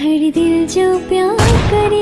हर दिल जो प्यार करे।